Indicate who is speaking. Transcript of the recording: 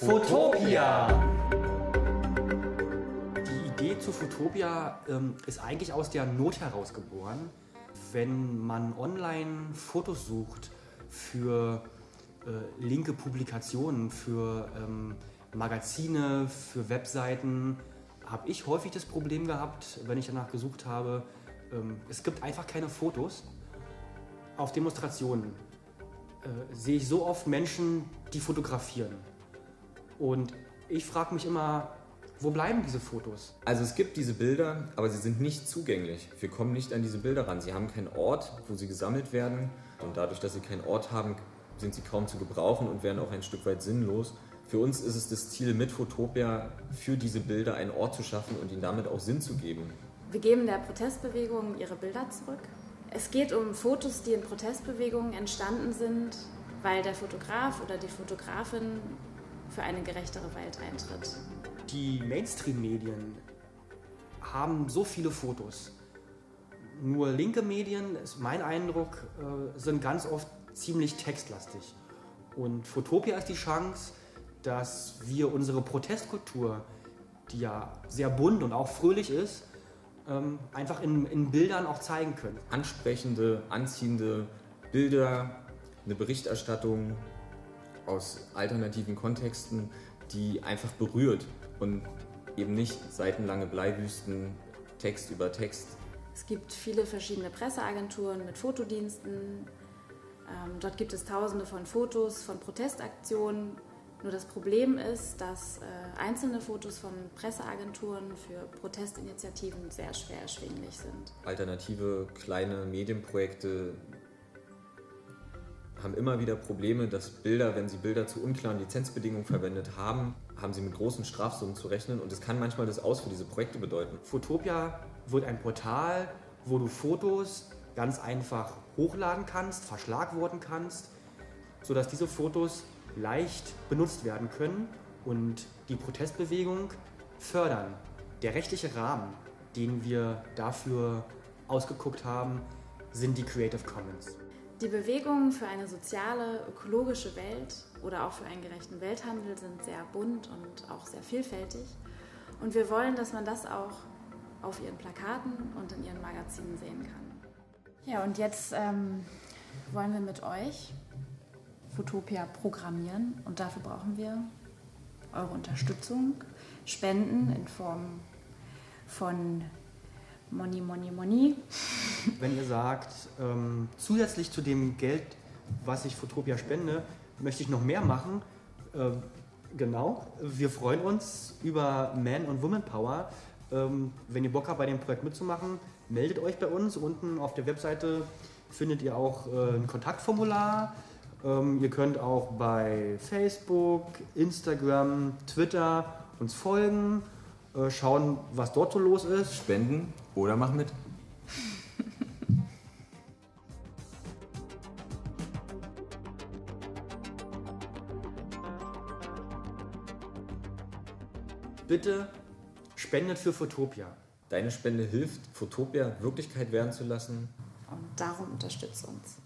Speaker 1: Fotopia! Die Idee zu Fotopia ähm, ist eigentlich aus der Not heraus geboren. Wenn man online Fotos sucht für äh, linke Publikationen, für ähm, Magazine, für Webseiten, habe ich häufig das Problem gehabt, wenn ich danach gesucht habe, ähm, es gibt einfach keine Fotos. Auf Demonstrationen äh, sehe ich so oft Menschen, die fotografieren. Und ich frage mich immer, wo bleiben diese Fotos?
Speaker 2: Also es gibt diese Bilder, aber sie sind nicht zugänglich. Wir kommen nicht an diese Bilder ran. Sie haben keinen Ort, wo sie gesammelt werden. Und dadurch, dass sie keinen Ort haben, sind sie kaum zu gebrauchen und werden auch ein Stück weit sinnlos. Für uns ist es das Ziel, mit Fotopia für diese Bilder einen Ort zu schaffen und ihnen damit auch Sinn zu geben.
Speaker 3: Wir geben der Protestbewegung ihre Bilder zurück. Es geht um Fotos, die in Protestbewegungen entstanden sind, weil der Fotograf oder die Fotografin für eine gerechtere Welt eintritt.
Speaker 1: Die Mainstream-Medien haben so viele Fotos. Nur linke Medien, ist mein Eindruck, äh, sind ganz oft ziemlich textlastig. Und Fotopia ist die Chance, dass wir unsere Protestkultur, die ja sehr bunt und auch fröhlich ist, ähm, einfach in, in Bildern auch zeigen können.
Speaker 2: Ansprechende, anziehende Bilder, eine Berichterstattung aus alternativen Kontexten, die einfach berührt und eben nicht seitenlange Bleiwüsten, Text über Text.
Speaker 3: Es gibt viele verschiedene Presseagenturen mit Fotodiensten. Ähm, dort gibt es tausende von Fotos von Protestaktionen nur das Problem ist, dass äh, einzelne Fotos von Presseagenturen für Protestinitiativen sehr schwer erschwinglich sind.
Speaker 2: Alternative kleine Medienprojekte haben immer wieder Probleme, dass Bilder, wenn sie Bilder zu unklaren Lizenzbedingungen verwendet haben, haben sie mit großen Strafsummen zu rechnen und es kann manchmal das Aus für diese Projekte bedeuten.
Speaker 1: Fotopia wird ein Portal, wo du Fotos ganz einfach hochladen kannst, verschlagworten kannst, sodass diese Fotos leicht benutzt werden können und die Protestbewegung fördern. Der rechtliche Rahmen, den wir dafür ausgeguckt haben, sind die Creative Commons.
Speaker 3: Die Bewegungen für eine soziale, ökologische Welt oder auch für einen gerechten Welthandel sind sehr bunt und auch sehr vielfältig. Und wir wollen, dass man das auch auf ihren Plakaten und in ihren Magazinen sehen kann. Ja, und jetzt ähm, wollen wir mit euch Fotopia programmieren und dafür brauchen wir eure Unterstützung, Spenden in Form von Money, Money, Money.
Speaker 1: Wenn ihr sagt, ähm, zusätzlich zu dem Geld, was ich Fotopia spende, möchte ich noch mehr machen, äh, genau, wir freuen uns über Man- und Woman Power. Ähm, wenn ihr Bock habt, bei dem Projekt mitzumachen, meldet euch bei uns. Unten auf der Webseite findet ihr auch äh, ein Kontaktformular. Ähm, ihr könnt auch bei Facebook, Instagram, Twitter uns folgen, äh, schauen, was dort so los ist.
Speaker 2: Spenden oder mach mit.
Speaker 1: Bitte spendet für Fotopia.
Speaker 2: Deine Spende hilft, Fotopia Wirklichkeit werden zu lassen.
Speaker 3: Und darum unterstützt uns.